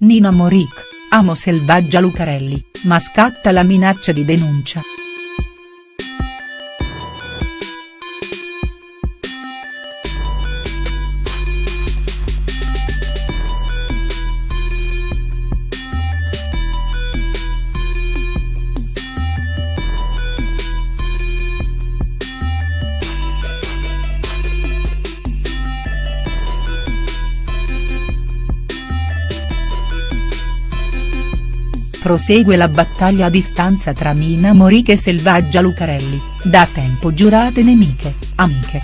Nina Moric, amo selvaggia Lucarelli, ma scatta la minaccia di denuncia. Prosegue la battaglia a distanza tra Nina Moric e Selvaggia Lucarelli, da tempo giurate nemiche, amiche.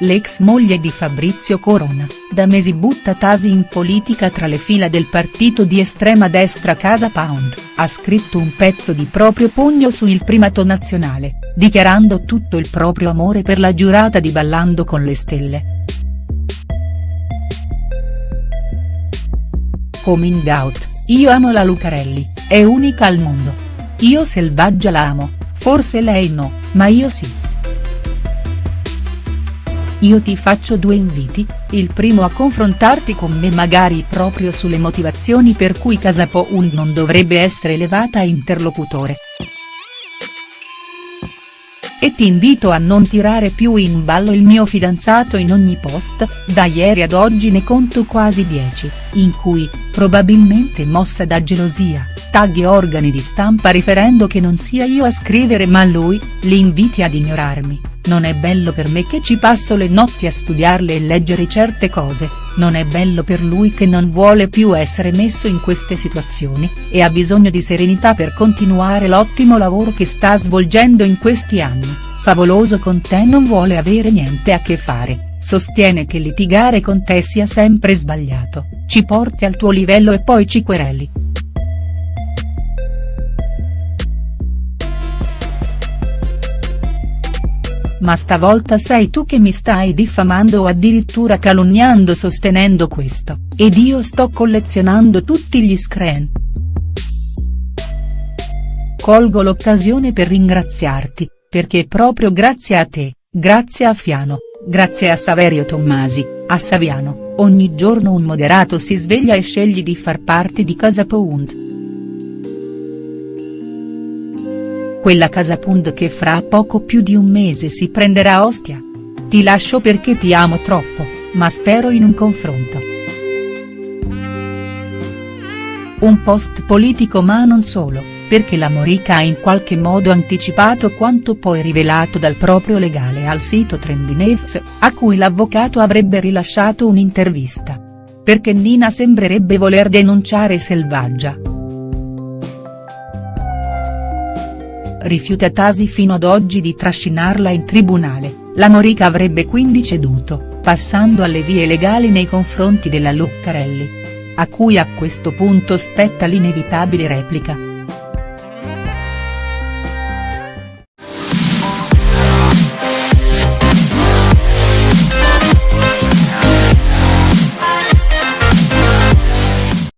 L'ex moglie di Fabrizio Corona, da mesi butta Tasi in politica tra le fila del partito di estrema destra Casa Pound, ha scritto un pezzo di proprio pugno su Il Primato Nazionale, dichiarando tutto il proprio amore per la giurata di Ballando con le Stelle. Coming out, io amo la Lucarelli, è unica al mondo. Io selvaggia la amo, forse lei no, ma io sì. Io ti faccio due inviti, il primo a confrontarti con me magari proprio sulle motivazioni per cui Casapound non dovrebbe essere elevata a interlocutore e ti invito a non tirare più in ballo il mio fidanzato in ogni post, da ieri ad oggi ne conto quasi 10, in cui, probabilmente mossa da gelosia, tagli organi di stampa riferendo che non sia io a scrivere ma lui, li inviti ad ignorarmi, non è bello per me che ci passo le notti a studiarle e leggere certe cose, non è bello per lui che non vuole più essere messo in queste situazioni, e ha bisogno di serenità per continuare l'ottimo lavoro che sta svolgendo in questi anni, Favoloso con te non vuole avere niente a che fare, sostiene che litigare con te sia sempre sbagliato, ci porti al tuo livello e poi ci quereli. Ma stavolta sei tu che mi stai diffamando o addirittura calunniando sostenendo questo, ed io sto collezionando tutti gli screen. Colgo l'occasione per ringraziarti, perché proprio grazie a te, grazie a Fiano, grazie a Saverio Tommasi, a Saviano, ogni giorno un moderato si sveglia e sceglie di far parte di Casa Pound. Quella Casa Pound che fra poco più di un mese si prenderà Ostia. Ti lascio perché ti amo troppo, ma spero in un confronto. Un post politico ma non solo perché la Morica ha in qualche modo anticipato quanto poi rivelato dal proprio legale al sito Trendinews, a cui l'avvocato avrebbe rilasciato un'intervista. Perché Nina sembrerebbe voler denunciare Selvaggia. Rifiuta Tasi fino ad oggi di trascinarla in tribunale, la Morica avrebbe quindi ceduto, passando alle vie legali nei confronti della Luccarelli. A cui a questo punto spetta l'inevitabile replica